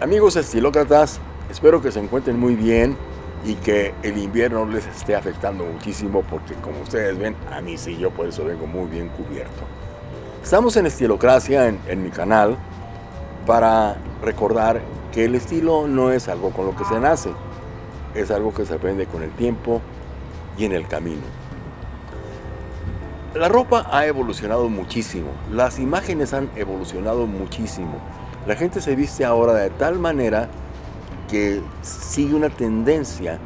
Amigos estilócratas, espero que se encuentren muy bien y que el invierno les esté afectando muchísimo porque como ustedes ven, a mí sí, yo por eso vengo muy bien cubierto. Estamos en Estilocracia, en, en mi canal, para recordar que el estilo no es algo con lo que se nace, es algo que se aprende con el tiempo y en el camino. La ropa ha evolucionado muchísimo, las imágenes han evolucionado muchísimo, la gente se viste ahora de tal manera que sigue una tendencia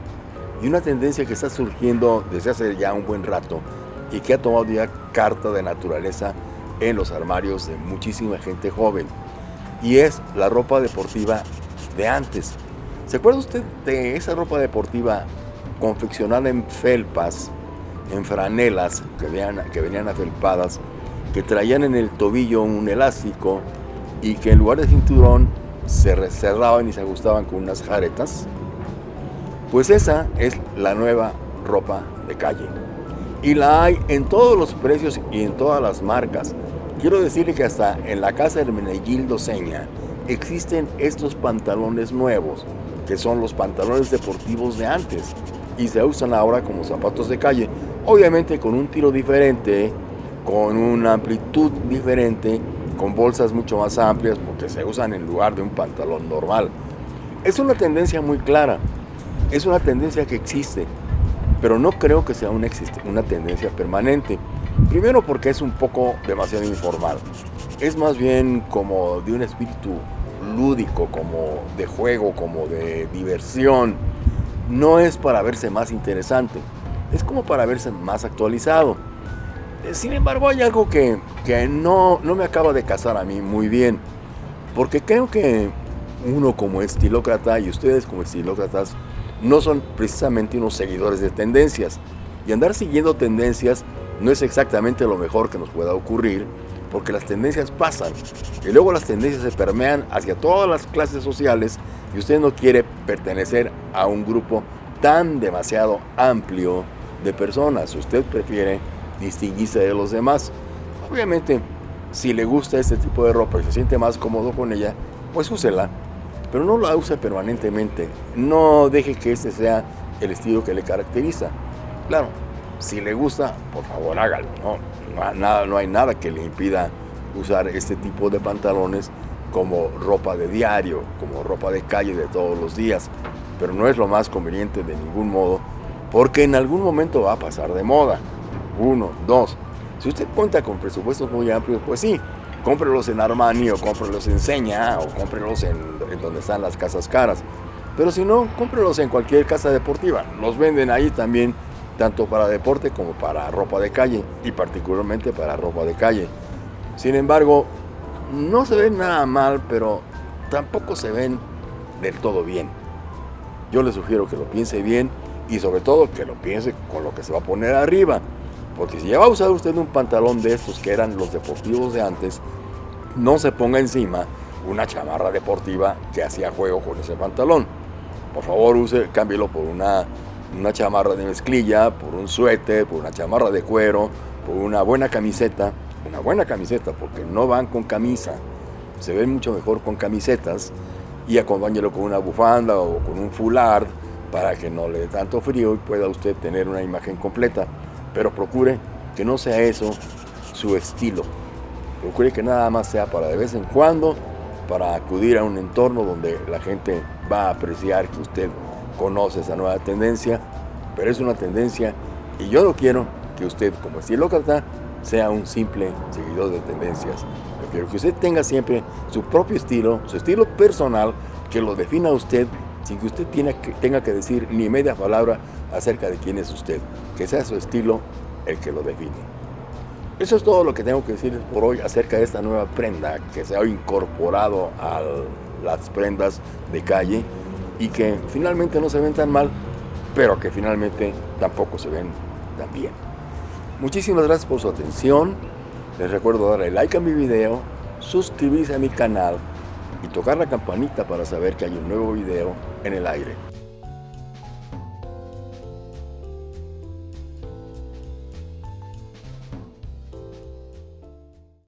y una tendencia que está surgiendo desde hace ya un buen rato y que ha tomado ya carta de naturaleza en los armarios de muchísima gente joven. Y es la ropa deportiva de antes. ¿Se acuerda usted de esa ropa deportiva confeccionada en felpas, en franelas que que venían afelpadas, que traían en el tobillo un elástico y que en lugar de cinturón se cerraban y se ajustaban con unas jaretas, pues esa es la nueva ropa de calle. Y la hay en todos los precios y en todas las marcas. Quiero decirle que hasta en la casa de Hermenegildo Seña existen estos pantalones nuevos, que son los pantalones deportivos de antes, y se usan ahora como zapatos de calle, obviamente con un tiro diferente, con una amplitud diferente, con bolsas mucho más amplias porque se usan en lugar de un pantalón normal. Es una tendencia muy clara, es una tendencia que existe, pero no creo que sea una, tendencia permanente. Primero porque es un poco demasiado informal, es más bien como de un espíritu lúdico, como de juego, como de diversión. No es para verse más interesante, es como para verse más actualizado. Sin embargo, hay algo que, no, no me acaba de casar a mí muy bien, porque creo que uno como estilócrata y ustedes como estilócratas no son precisamente unos seguidores de tendencias. Y andar siguiendo tendencias no es exactamente lo mejor que nos pueda ocurrir, porque las tendencias pasan y luego las tendencias se permean hacia todas las clases sociales y usted no quiere pertenecer a un grupo tan demasiado amplio de personas. Usted prefiere distinguirse de los demás. Obviamente, si le gusta este tipo de ropa y se siente más cómodo con ella, pues úsela, pero no la use permanentemente. No deje que este sea el estilo que le caracteriza. Claro, si le gusta, por favor hágalo. No, nada, no hay nada que le impida usar este tipo de pantalones como ropa de diario, como ropa de calle de todos los días. Pero no es lo más conveniente de ningún modo, porque en algún momento va a pasar de moda. Uno, dos. Si usted cuenta con presupuestos muy amplios, pues sí, cómprelos en Armani o cómprelos en Seña o cómprelos en, donde están las casas caras. Pero si no, cómprelos en cualquier casa deportiva. Los venden ahí también, tanto para deporte como para ropa de calle y particularmente para ropa de calle. Sin embargo, no se ven nada mal, pero tampoco se ven del todo bien. Yo le sugiero que lo piense bien y sobre todo que lo piense con lo que se va a poner arriba. Porque si ya va a usar usted un pantalón de estos que eran los deportivos de antes, no se ponga encima una chamarra deportiva que hacía juego con ese pantalón. Por favor, use, cámbielo por una, una chamarra de mezclilla, por un suéter, por una chamarra de cuero, por una buena camiseta. Una buena camiseta, porque no van con camisa. Se ven mucho mejor con camisetas y acompáñelo con una bufanda o con un foulard para que no le dé tanto frío y pueda usted tener una imagen completa pero procure que no sea eso su estilo. Procure que nada más sea para de vez en cuando, para acudir a un entorno donde la gente va a apreciar que usted conoce esa nueva tendencia, pero es una tendencia y yo no quiero que usted como estilócrata sea un simple seguidor de tendencias. Yo quiero que usted tenga siempre su propio estilo, su estilo personal, que lo defina usted sin que usted tenga que decir ni media palabra acerca de quién es usted, que sea su estilo el que lo define. Eso es todo lo que tengo que decirles por hoy acerca de esta nueva prenda que se ha incorporado a las prendas de calle y que finalmente no se ven tan mal, pero que finalmente tampoco se ven tan bien. Muchísimas gracias por su atención. Les recuerdo darle like a mi video, suscribirse a mi canal y tocar la campanita para saber que hay un nuevo video en el aire.